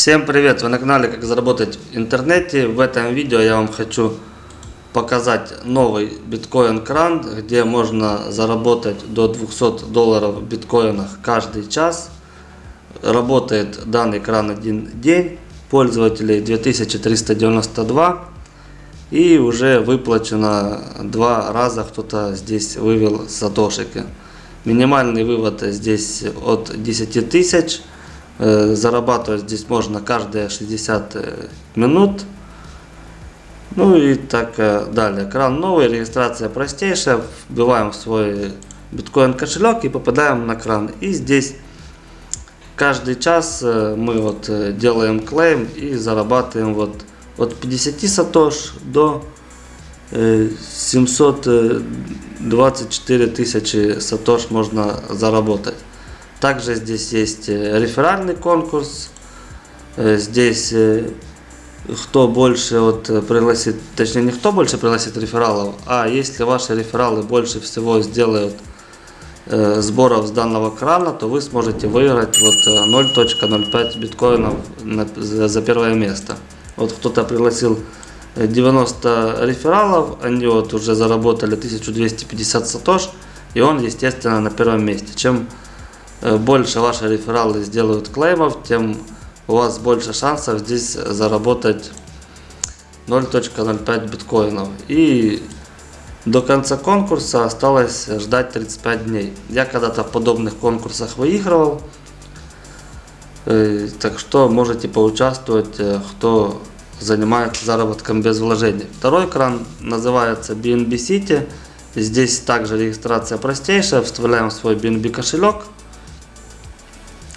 Всем привет! Вы на канале Как заработать в интернете. В этом видео я вам хочу показать новый биткоин кран, где можно заработать до 200 долларов в биткоинах каждый час. Работает данный кран один день, пользователей 2392 и уже выплачено два раза кто-то здесь вывел сатошики. Минимальный вывод здесь от 10 тысяч зарабатывать здесь можно каждые 60 э, минут. Ну и так э, далее. Кран новый, регистрация простейшая. Вбиваем свой биткоин кошелек и попадаем на кран. И здесь каждый час мы вот делаем клейм и зарабатываем вот от 50 сатош до 724 тысячи сатош можно заработать. Также здесь есть э, реферальный конкурс. Э, здесь э, кто больше вот пригласит, точнее не кто больше пригласит рефералов, а если ваши рефералы больше всего сделают сборов с данного крана, то вы сможете выиграть вот 0.05 биткоинов за первое место. Вот кто-то пригласил 90 рефералов, они вот уже заработали 1250 сатош, и он естественно на первом месте. Чем больше ваши рефералы сделают клеймов, тем у вас больше шансов здесь заработать 0.05 биткоинов. И до конца конкурса осталось ждать 35 дней. Я когда-то в подобных конкурсах выигрывал. Э, так что можете поучаствовать, э, кто занимается заработком без вложений. Второй кран называется BNB City. Здесь также регистрация простейшая. Вставляем свой BNB кошелек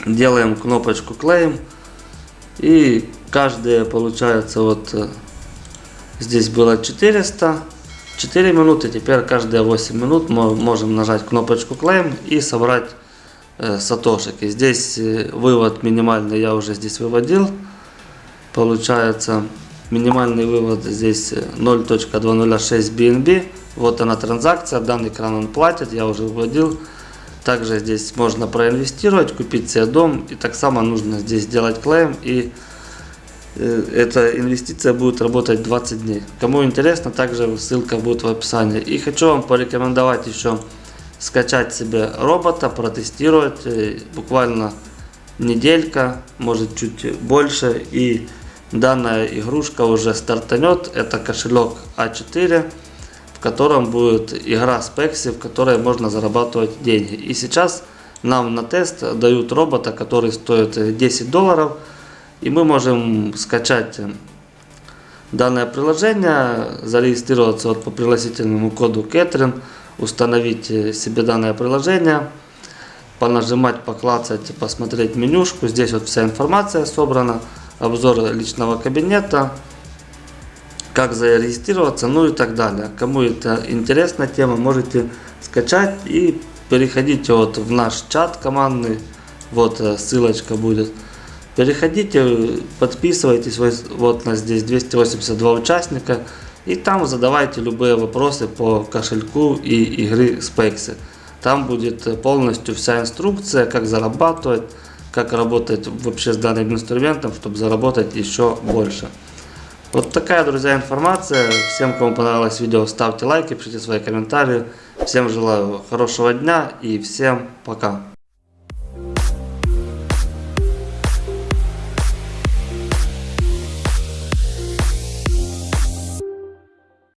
делаем кнопочку клеим и каждая получается вот э, здесь было 400 4 минуты теперь каждые 8 минут мы можем нажать кнопочку claim и собрать э, сатошики здесь э, вывод минимальный я уже здесь выводил. Получается минимальный вывод здесь 0.206 BNB вот она транзакция данный кран он платит я уже выводил также здесь можно проинвестировать, купить себе дом. И так само нужно здесь сделать клейм. И э, эта инвестиция будет работать 20 дней. Кому интересно, также ссылка будет в описании. И хочу вам порекомендовать еще скачать себе робота, протестировать. Э, буквально неделька, может чуть больше. И данная игрушка уже стартанет. Это кошелек А4 котором будет игра Spexy, в которой можно зарабатывать деньги. И сейчас нам на тест дают робота, который стоит 10 долларов. И мы можем скачать данное приложение, зарегистрироваться вот по пригласительному коду Кэтрин, установить себе данное приложение, понажимать, поклацать, посмотреть менюшку. Здесь вот вся информация собрана, обзор личного кабинета, как зарегистрироваться, ну и так далее. Кому это интересная тема, можете скачать и переходите вот в наш чат командный, вот э, ссылочка будет. Переходите, подписывайтесь, вот нас здесь 282 участника, и там задавайте любые вопросы по кошельку и игры Spexy. Там будет полностью вся инструкция, как зарабатывать, как работать вообще с данным инструментом, чтобы заработать еще больше. Вот такая, друзья, информация. Всем, кому понравилось видео, ставьте лайки, пишите свои комментарии. Всем желаю хорошего дня и всем пока.